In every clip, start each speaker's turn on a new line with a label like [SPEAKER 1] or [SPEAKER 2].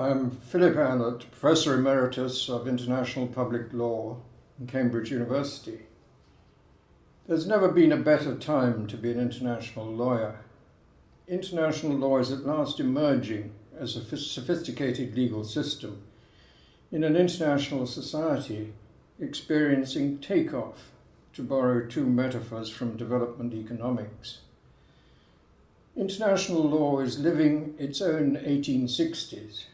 [SPEAKER 1] I'm Philip Allott, Professor Emeritus of International Public Law in Cambridge University. There's never been a better time to be an international lawyer. International law is at last emerging as a sophisticated legal system in an international society experiencing takeoff, to borrow two metaphors from development economics. International law is living its own 1860s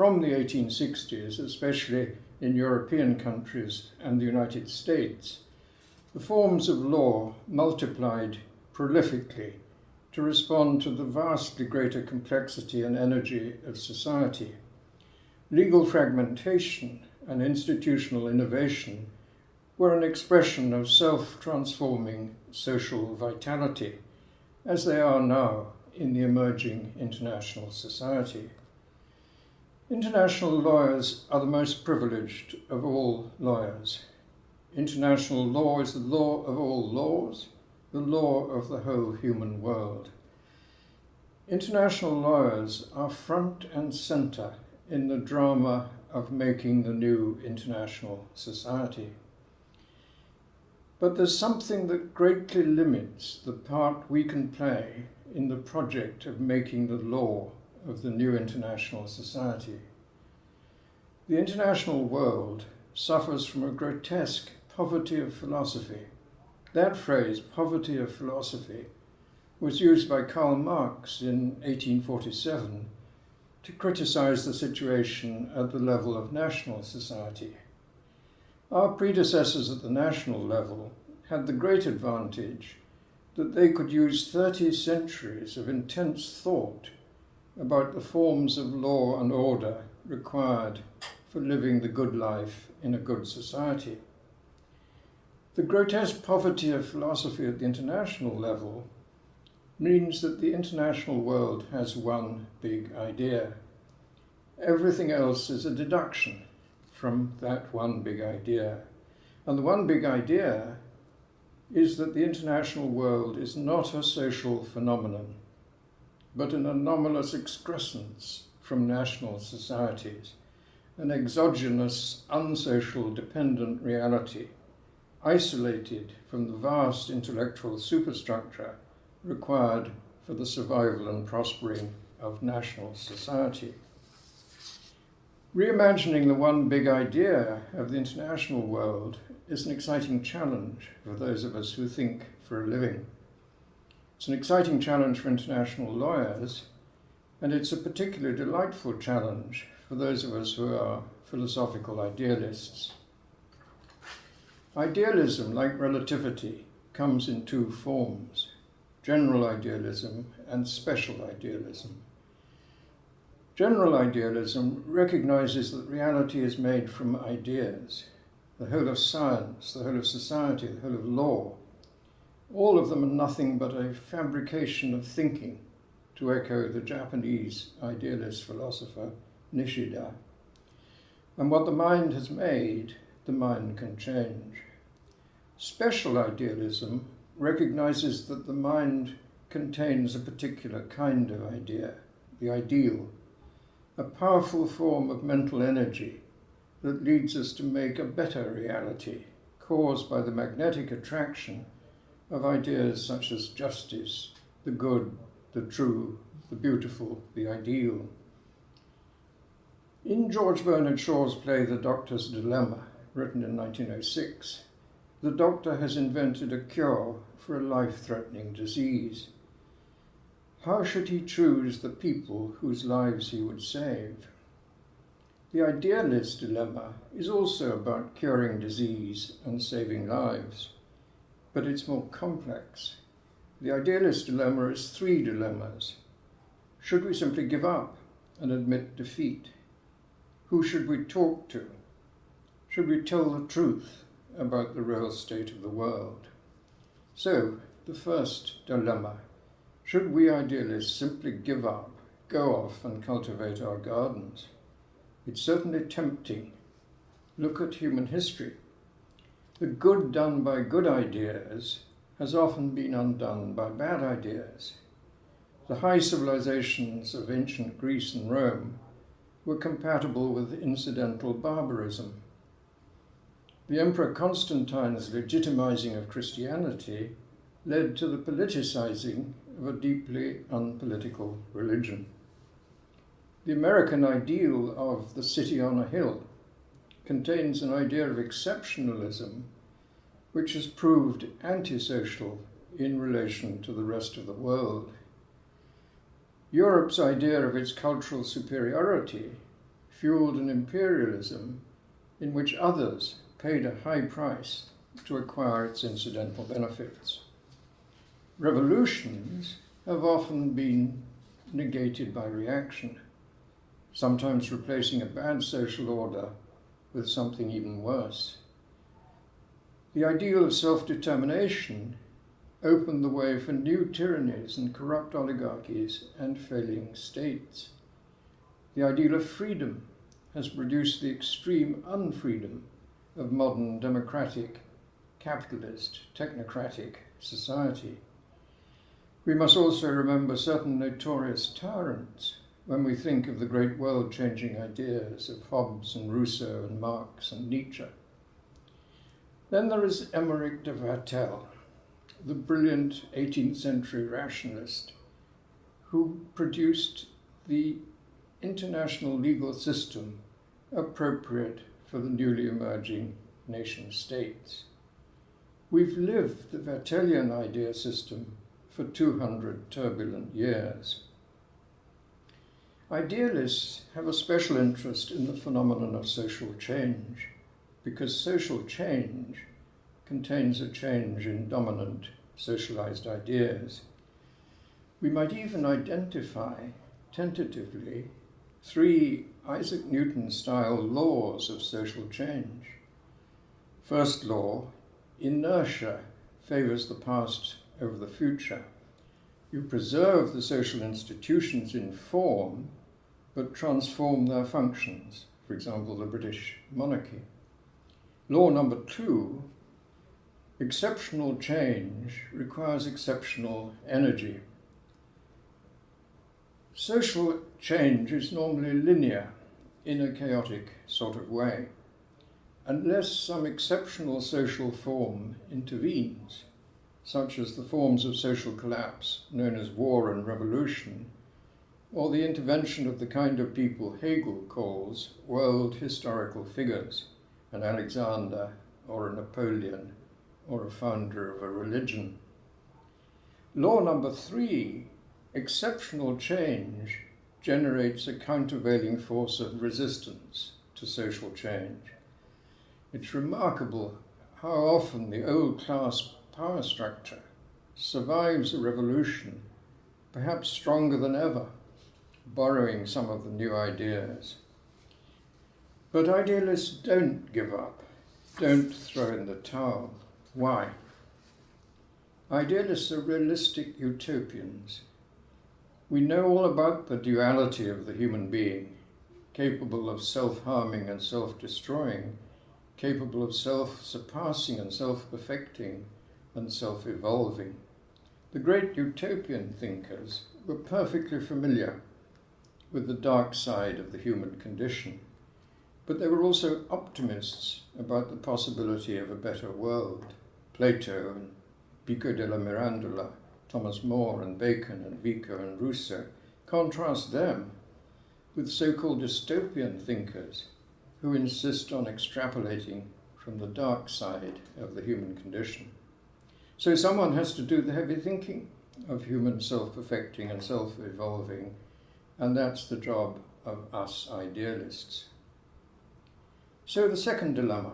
[SPEAKER 1] from the 1860s, especially in European countries and the United States, the forms of law multiplied prolifically to respond to the vastly greater complexity and energy of society. Legal fragmentation and institutional innovation were an expression of self-transforming social vitality, as they are now in the emerging international society. International lawyers are the most privileged of all lawyers. International law is the law of all laws, the law of the whole human world. International lawyers are front and centre in the drama of making the new international society. But there's something that greatly limits the part we can play in the project of making the law of the new international society. The international world suffers from a grotesque poverty of philosophy. That phrase, poverty of philosophy, was used by Karl Marx in 1847 to criticize the situation at the level of national society. Our predecessors at the national level had the great advantage that they could use 30 centuries of intense thought about the forms of law and order required for living the good life in a good society. The grotesque poverty of philosophy at the international level means that the international world has one big idea. Everything else is a deduction from that one big idea. And the one big idea is that the international world is not a social phenomenon, but an anomalous excrescence from national societies, an exogenous, unsocial, dependent reality, isolated from the vast intellectual superstructure required for the survival and prospering of national society. Reimagining the one big idea of the international world is an exciting challenge for those of us who think for a living. It's an exciting challenge for international lawyers, and it's a particularly delightful challenge for those of us who are philosophical idealists. Idealism, like relativity, comes in two forms, general idealism and special idealism. General idealism recognizes that reality is made from ideas, the whole of science, the whole of society, the whole of law. All of them are nothing but a fabrication of thinking, to echo the Japanese idealist philosopher Nishida. And what the mind has made, the mind can change. Special idealism recognizes that the mind contains a particular kind of idea, the ideal, a powerful form of mental energy that leads us to make a better reality caused by the magnetic attraction of ideas such as justice, the good, the true, the beautiful, the ideal. In George Bernard Shaw's play The Doctor's Dilemma, written in 1906, the doctor has invented a cure for a life-threatening disease. How should he choose the people whose lives he would save? The idealist dilemma is also about curing disease and saving lives, but it's more complex. The idealist dilemma is three dilemmas. Should we simply give up and admit defeat? Who should we talk to? Should we tell the truth about the real state of the world? So, the first dilemma should we idealists simply give up, go off and cultivate our gardens? It's certainly tempting. Look at human history. The good done by good ideas has often been undone by bad ideas. The high civilizations of ancient Greece and Rome were compatible with incidental barbarism. The Emperor Constantine's legitimizing of Christianity led to the politicizing of a deeply unpolitical religion. The American ideal of the city on a hill contains an idea of exceptionalism which has proved antisocial in relation to the rest of the world. Europe's idea of its cultural superiority fueled an imperialism in which others paid a high price to acquire its incidental benefits. Revolutions have often been negated by reaction, sometimes replacing a bad social order with something even worse. The ideal of self determination opened the way for new tyrannies and corrupt oligarchies and failing states. The ideal of freedom has produced the extreme unfreedom of modern democratic, capitalist, technocratic society. We must also remember certain notorious tyrants when we think of the great world changing ideas of Hobbes and Rousseau and Marx and Nietzsche. Then there is Emeric de Vattel, the brilliant 18th century rationalist who produced the international legal system appropriate for the newly emerging nation states. We've lived the Vattellian idea system for 200 turbulent years. Idealists have a special interest in the phenomenon of social change because social change contains a change in dominant socialized ideas. We might even identify tentatively three Isaac Newton style laws of social change. First law inertia favors the past over the future. You preserve the social institutions in form, but transform their functions, for example, the British monarchy. Law number two Exceptional change requires exceptional energy. Social change is normally linear in a chaotic sort of way, unless some exceptional social form intervenes, such as the forms of social collapse known as war and revolution, or the intervention of the kind of people Hegel calls world historical figures, an Alexander or a Napoleon or a founder of a religion. Law number three exceptional change generates a countervailing force of resistance to social change. It's remarkable how often the old class power structure survives a revolution, perhaps stronger than ever, borrowing some of the new ideas. But idealists don't give up, don't throw in the towel. Why? Idealists are realistic utopians. We know all about the duality of the human being, capable of self harming and self destroying, capable of self surpassing and self perfecting and self evolving. The great utopian thinkers were perfectly familiar with the dark side of the human condition, but they were also optimists about the possibility of a better world. Plato and Pico della Mirandola, Thomas More and Bacon and Vico and Rousseau, contrast them with so-called dystopian thinkers who insist on extrapolating from the dark side of the human condition. So someone has to do the heavy thinking of human self-perfecting and self-evolving, and that's the job of us idealists. So the second dilemma,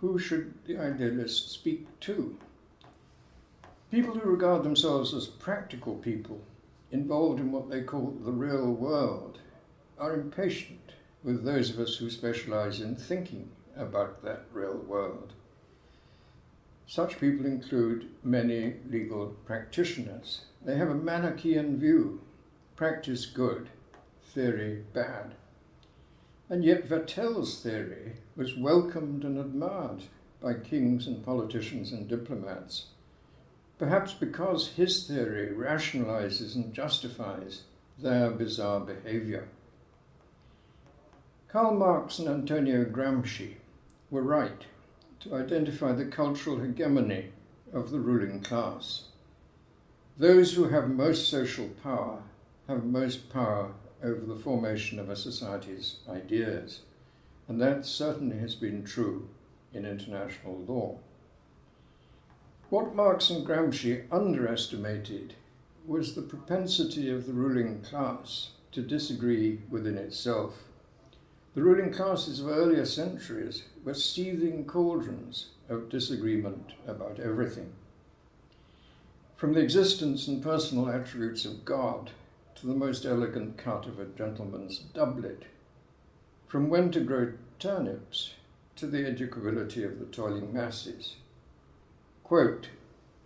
[SPEAKER 1] who should the idealist speak to? People who regard themselves as practical people, involved in what they call the real world, are impatient with those of us who specialize in thinking about that real world. Such people include many legal practitioners. They have a Manichaean view practice good, theory bad. And yet Vattel's theory was welcomed and admired by kings and politicians and diplomats, perhaps because his theory rationalizes and justifies their bizarre behavior. Karl Marx and Antonio Gramsci were right to identify the cultural hegemony of the ruling class. Those who have most social power have most power over the formation of a society's ideas, and that certainly has been true in international law. What Marx and Gramsci underestimated was the propensity of the ruling class to disagree within itself. The ruling classes of earlier centuries were seething cauldrons of disagreement about everything. From the existence and personal attributes of God to the most elegant cut of a gentleman's doublet, from when to grow turnips to the educability of the toiling masses. Quote,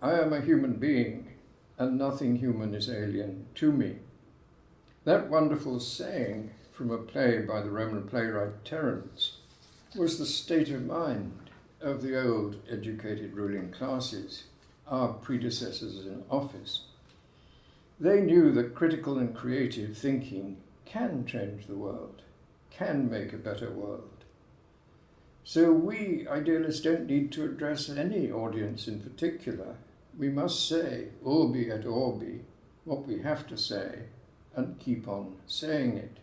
[SPEAKER 1] I am a human being, and nothing human is alien to me. That wonderful saying from a play by the Roman playwright Terence was the state of mind of the old educated ruling classes, our predecessors in office. They knew that critical and creative thinking can change the world, can make a better world. So we idealists don't need to address any audience in particular. We must say, urbi et orbi, what we have to say, and keep on saying it.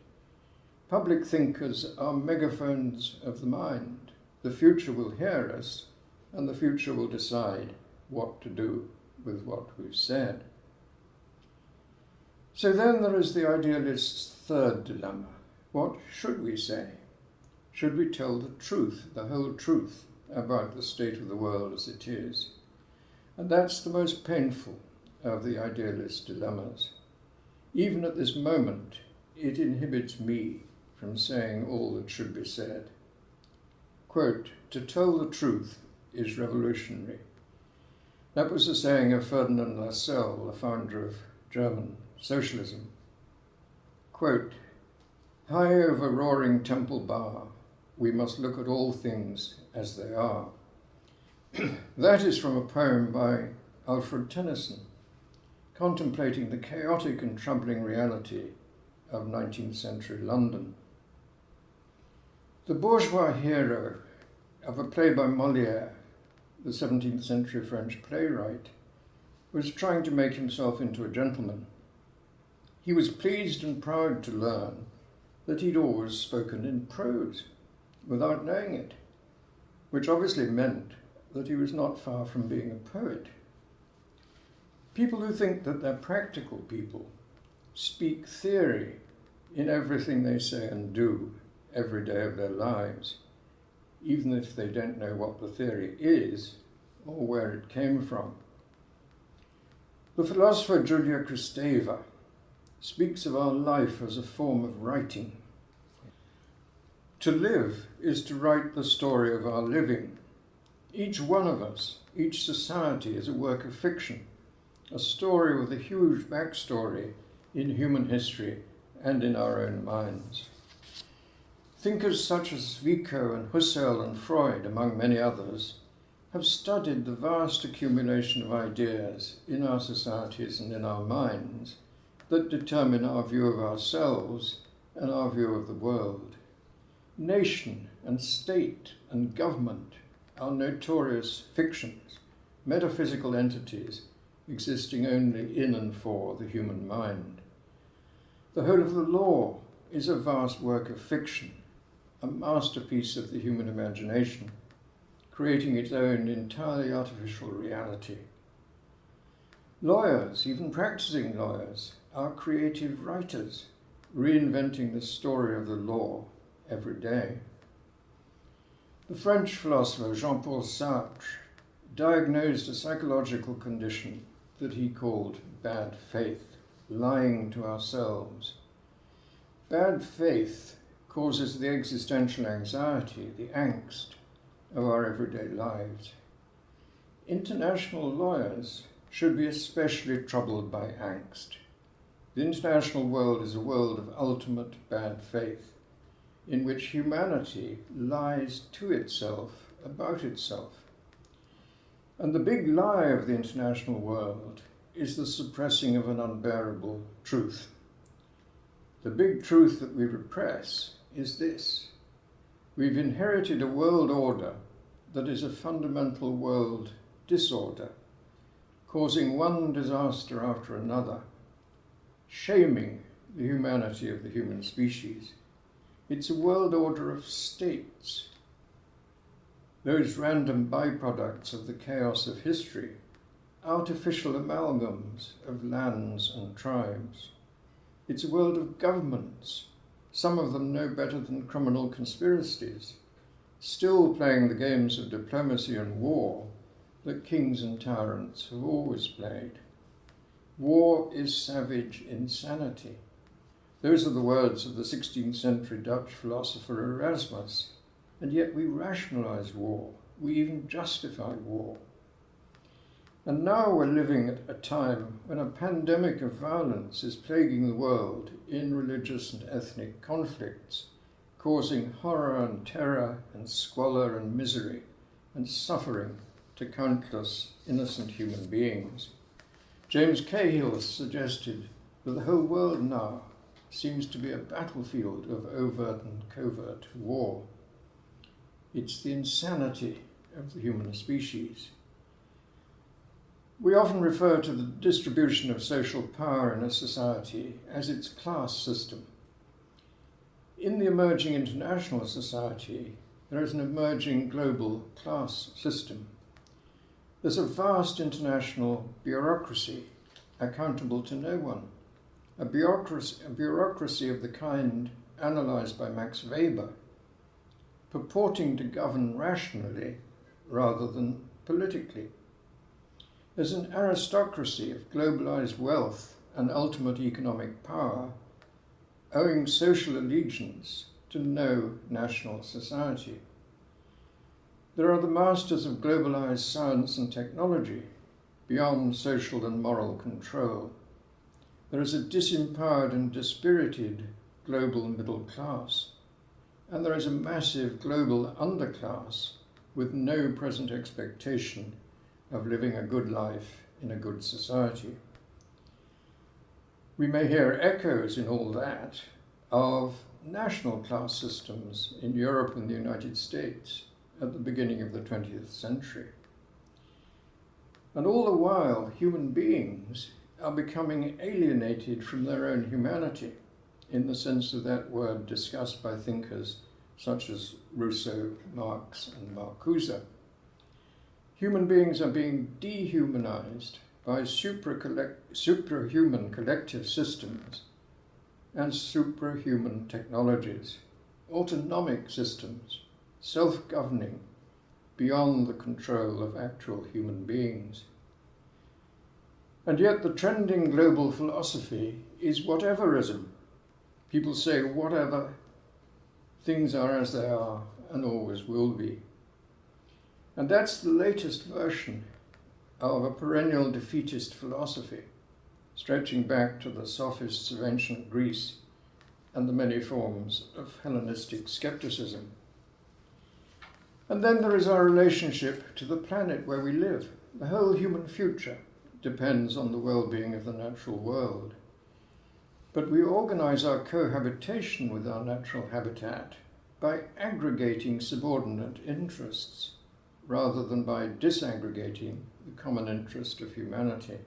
[SPEAKER 1] Public thinkers are megaphones of the mind. The future will hear us, and the future will decide what to do with what we've said. So then there is the idealist's third dilemma. What should we say? Should we tell the truth, the whole truth, about the state of the world as it is? And that's the most painful of the idealist's dilemmas. Even at this moment, it inhibits me from saying all that should be said. Quote, to tell the truth is revolutionary. That was the saying of Ferdinand Lassalle, the founder of German socialism. Quote, High over roaring Temple Bar, we must look at all things as they are. that is from a poem by Alfred Tennyson, contemplating the chaotic and troubling reality of 19th century London. The bourgeois hero of a play by Moliere, the 17th century French playwright, was trying to make himself into a gentleman. He was pleased and proud to learn that he'd always spoken in prose without knowing it, which obviously meant that he was not far from being a poet. People who think that they're practical people speak theory in everything they say and do every day of their lives, even if they don't know what the theory is or where it came from. The philosopher Julia Kristeva speaks of our life as a form of writing. To live is to write the story of our living. Each one of us, each society is a work of fiction, a story with a huge backstory in human history and in our own minds. Thinkers such as Vico and Husserl and Freud, among many others, have studied the vast accumulation of ideas in our societies and in our minds that determine our view of ourselves and our view of the world. Nation and state and government are notorious fictions, metaphysical entities existing only in and for the human mind. The whole of the law is a vast work of fiction a masterpiece of the human imagination, creating its own entirely artificial reality. Lawyers, even practicing lawyers, are creative writers, reinventing the story of the law every day. The French philosopher Jean Paul Sartre diagnosed a psychological condition that he called bad faith, lying to ourselves. Bad faith causes the existential anxiety, the angst of our everyday lives. International lawyers should be especially troubled by angst. The international world is a world of ultimate bad faith, in which humanity lies to itself about itself. And the big lie of the international world is the suppressing of an unbearable truth. The big truth that we repress is this We've inherited a world order that is a fundamental world disorder, causing one disaster after another, shaming the humanity of the human species. It's a world order of states, those random byproducts of the chaos of history, artificial amalgams of lands and tribes. It's a world of governments, some of them no better than criminal conspiracies, still playing the games of diplomacy and war that kings and tyrants have always played. War is savage insanity. Those are the words of the 16th century Dutch philosopher Erasmus. And yet we rationalize war. We even justify war. And now we're living at a time when a pandemic of violence is plaguing the world in religious and ethnic conflicts, causing horror and terror and squalor and misery and suffering to countless innocent human beings. James Cahill suggested that the whole world now seems to be a battlefield of overt and covert war. It's the insanity of the human species. We often refer to the distribution of social power in a society as its class system. In the emerging international society, there is an emerging global class system. There's a vast international bureaucracy accountable to no one a bureaucracy, a bureaucracy of the kind analysed by Max Weber, purporting to govern rationally rather than politically. There's an aristocracy of globalized wealth and ultimate economic power, owing social allegiance to no national society. There are the masters of globalized science and technology, beyond social and moral control there is a disempowered and dispirited global middle class, and there is a massive global underclass with no present expectation of living a good life in a good society. We may hear echoes in all that of national class systems in Europe and the United States at the beginning of the 20th century. And all the while, human beings are becoming alienated from their own humanity in the sense of that word discussed by thinkers such as Rousseau, Marx, and Marcuse. Human beings are being dehumanized by suprahuman collective systems and suprahuman technologies, autonomic systems, self-governing, beyond the control of actual human beings. And yet the trending global philosophy is whateverism. People say whatever, things are as they are and always will be. And that's the latest version of a perennial defeatist philosophy, stretching back to the sophists of ancient Greece and the many forms of Hellenistic skepticism. And then there is our relationship to the planet where we live, the whole human future, depends on the well-being of the natural world. But we organize our cohabitation with our natural habitat by aggregating subordinate interests rather than by disaggregating the common interest of humanity.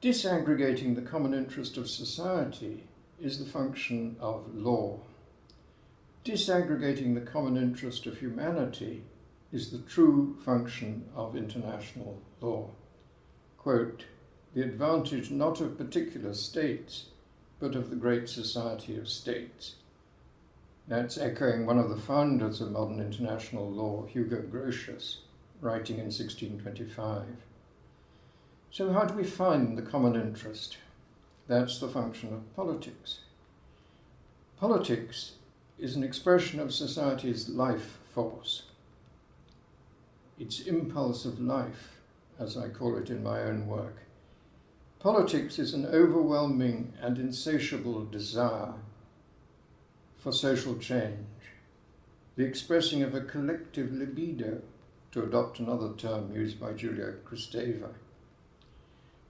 [SPEAKER 1] Disaggregating the common interest of society is the function of law. Disaggregating the common interest of humanity is the true function of international law quote, the advantage not of particular states, but of the great society of states. That's echoing one of the founders of modern international law, Hugo Grotius, writing in 1625. So how do we find the common interest? That's the function of politics. Politics is an expression of society's life force, its impulse of life, as I call it in my own work. Politics is an overwhelming and insatiable desire for social change, the expressing of a collective libido, to adopt another term used by Julia Kristeva.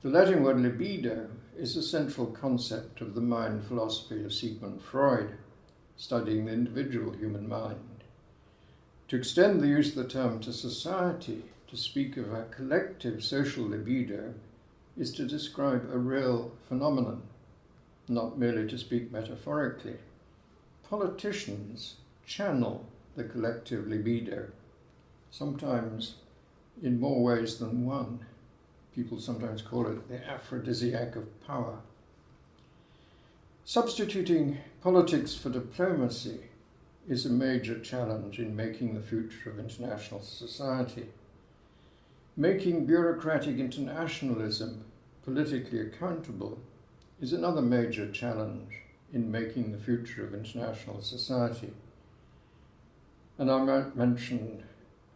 [SPEAKER 1] The Latin word libido is a central concept of the mind philosophy of Sigmund Freud, studying the individual human mind. To extend the use of the term to society, to speak of a collective social libido, is to describe a real phenomenon, not merely to speak metaphorically. Politicians channel the collective libido, sometimes in more ways than one. People sometimes call it the aphrodisiac of power. Substituting politics for diplomacy is a major challenge in making the future of international society. Making bureaucratic internationalism politically accountable is another major challenge in making the future of international society. And I might mention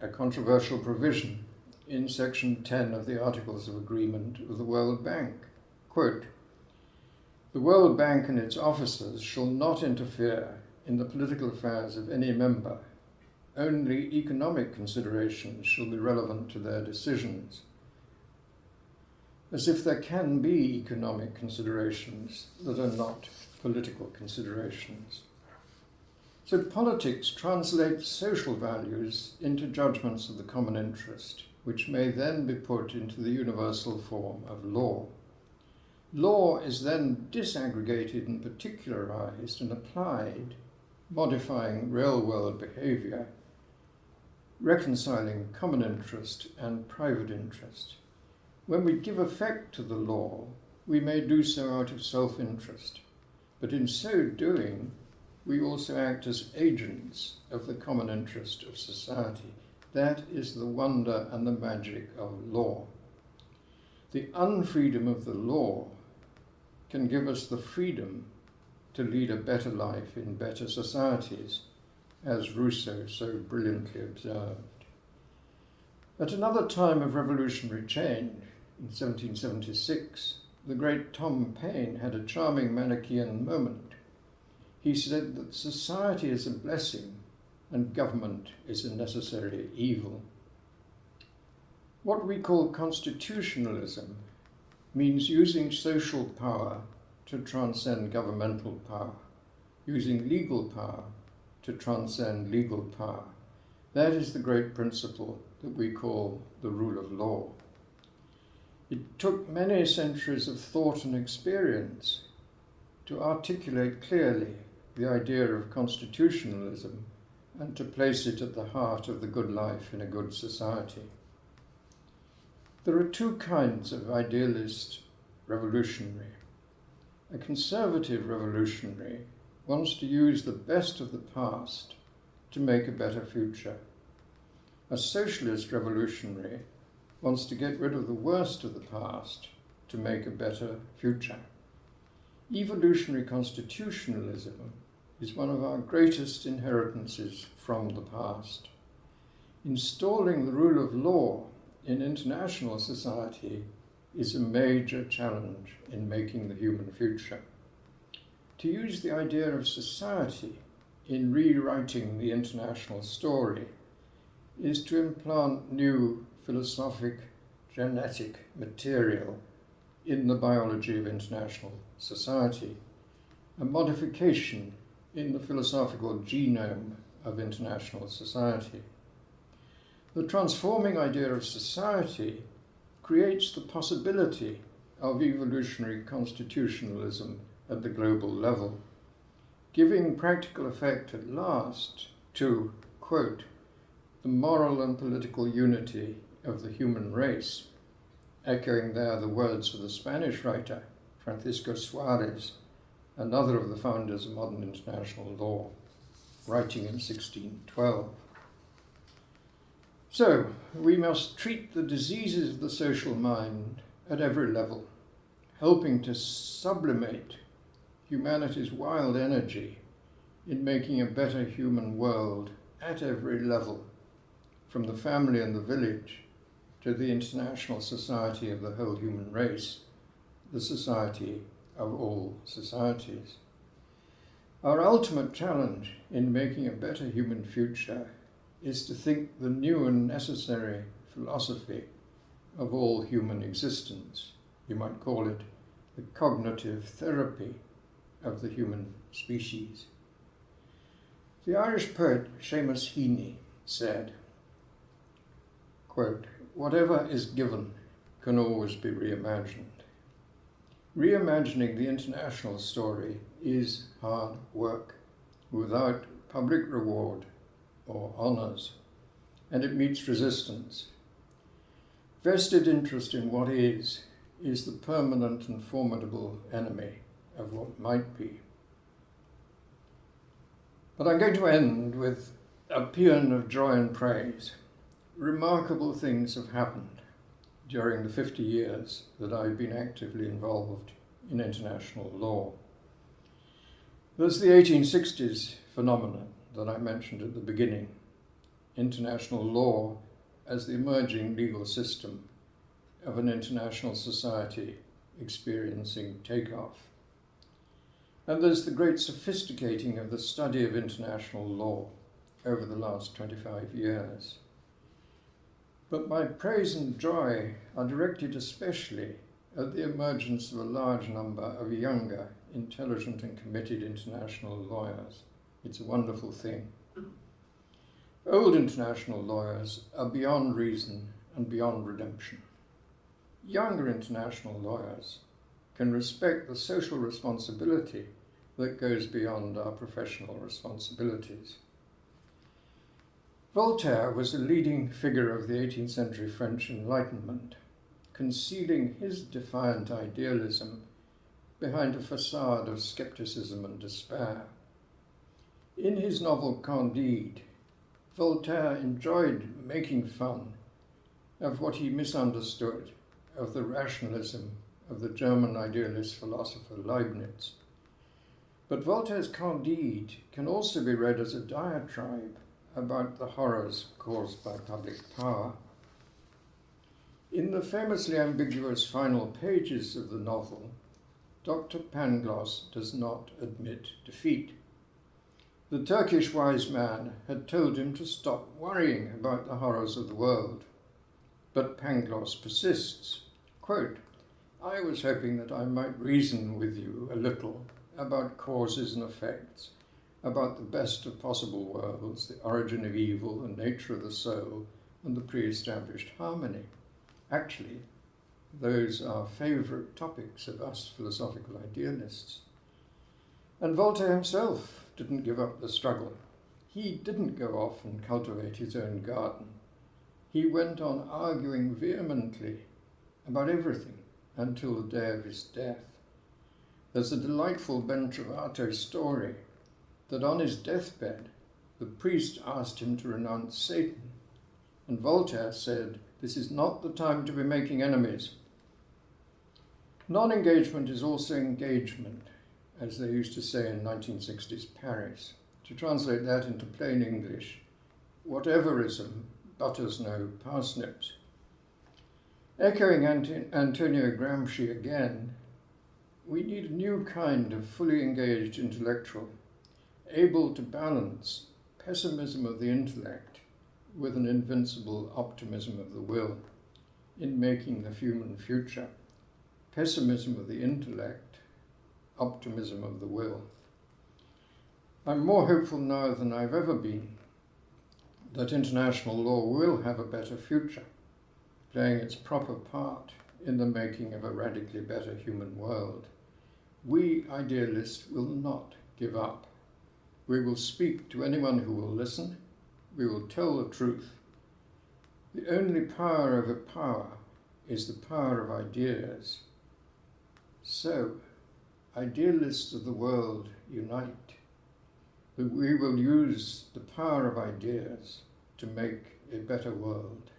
[SPEAKER 1] a controversial provision in Section 10 of the Articles of Agreement of the World Bank. Quote, the World Bank and its officers shall not interfere in the political affairs of any member. Only economic considerations shall be relevant to their decisions. As if there can be economic considerations that are not political considerations. So politics translates social values into judgments of the common interest, which may then be put into the universal form of law. Law is then disaggregated and particularized and applied, modifying real world behavior, reconciling common interest and private interest. When we give effect to the law, we may do so out of self interest, but in so doing, we also act as agents of the common interest of society. That is the wonder and the magic of law. The unfreedom of the law can give us the freedom to lead a better life in better societies, as Rousseau so brilliantly observed. At another time of revolutionary change, in 1776, the great Tom Paine had a charming Manichaean moment. He said that society is a blessing and government is a necessary evil. What we call constitutionalism means using social power to transcend governmental power, using legal power to transcend legal power. That is the great principle that we call the rule of law. It took many centuries of thought and experience to articulate clearly the idea of constitutionalism and to place it at the heart of the good life in a good society. There are two kinds of idealist revolutionary. A conservative revolutionary wants to use the best of the past to make a better future. A socialist revolutionary wants to get rid of the worst of the past to make a better future. Evolutionary constitutionalism is one of our greatest inheritances from the past. Installing the rule of law in international society is a major challenge in making the human future. To use the idea of society in rewriting the international story is to implant new philosophic genetic material in the biology of international society, a modification in the philosophical genome of international society. The transforming idea of society creates the possibility of evolutionary constitutionalism at the global level, giving practical effect at last to, quote, the moral and political unity of the human race, echoing there the words of the Spanish writer Francisco Suarez, another of the founders of modern international law, writing in 1612. So, we must treat the diseases of the social mind at every level, helping to sublimate humanity's wild energy in making a better human world at every level, from the family and the village to the international society of the whole human race, the society of all societies. Our ultimate challenge in making a better human future is to think the new and necessary philosophy of all human existence. You might call it the cognitive therapy of the human species. The Irish poet Seamus Heaney said, quote, Whatever is given can always be reimagined. Reimagining the international story is hard work without public reward or honours, and it meets resistance. Vested interest in what is is the permanent and formidable enemy of what might be. But I'm going to end with a paean of joy and praise. Remarkable things have happened during the 50 years that I've been actively involved in international law. There's the 1860s phenomenon that I mentioned at the beginning international law as the emerging legal system of an international society experiencing takeoff. And there's the great sophisticating of the study of international law over the last 25 years. But my praise and joy are directed especially at the emergence of a large number of younger, intelligent, and committed international lawyers. It's a wonderful thing. Old international lawyers are beyond reason and beyond redemption. Younger international lawyers can respect the social responsibility that goes beyond our professional responsibilities. Voltaire was a leading figure of the 18th century French Enlightenment, concealing his defiant idealism behind a facade of skepticism and despair. In his novel Candide, Voltaire enjoyed making fun of what he misunderstood of the rationalism of the German idealist philosopher Leibniz. But Voltaire's Candide can also be read as a diatribe about the horrors caused by public power. In the famously ambiguous final pages of the novel, Dr. Pangloss does not admit defeat. The Turkish wise man had told him to stop worrying about the horrors of the world. But Pangloss persists. Quote, I was hoping that I might reason with you a little about causes and effects about the best of possible worlds, the origin of evil, the nature of the soul, and the pre-established harmony. Actually, those are favourite topics of us philosophical idealists. And Voltaire himself didn't give up the struggle. He didn't go off and cultivate his own garden. He went on arguing vehemently about everything until the day of his death. There's a delightful Ben Trovato story that on his deathbed, the priest asked him to renounce Satan. And Voltaire said, This is not the time to be making enemies. Non engagement is also engagement, as they used to say in 1960s Paris. To translate that into plain English, whateverism butters no parsnips. Echoing Antonio Gramsci again, we need a new kind of fully engaged intellectual able to balance pessimism of the intellect with an invincible optimism of the will in making the human future. Pessimism of the intellect, optimism of the will. I'm more hopeful now than I've ever been that international law will have a better future, playing its proper part in the making of a radically better human world. We idealists will not give up. We will speak to anyone who will listen. We will tell the truth. The only power over power is the power of ideas. So, idealists of the world unite. That we will use the power of ideas to make a better world.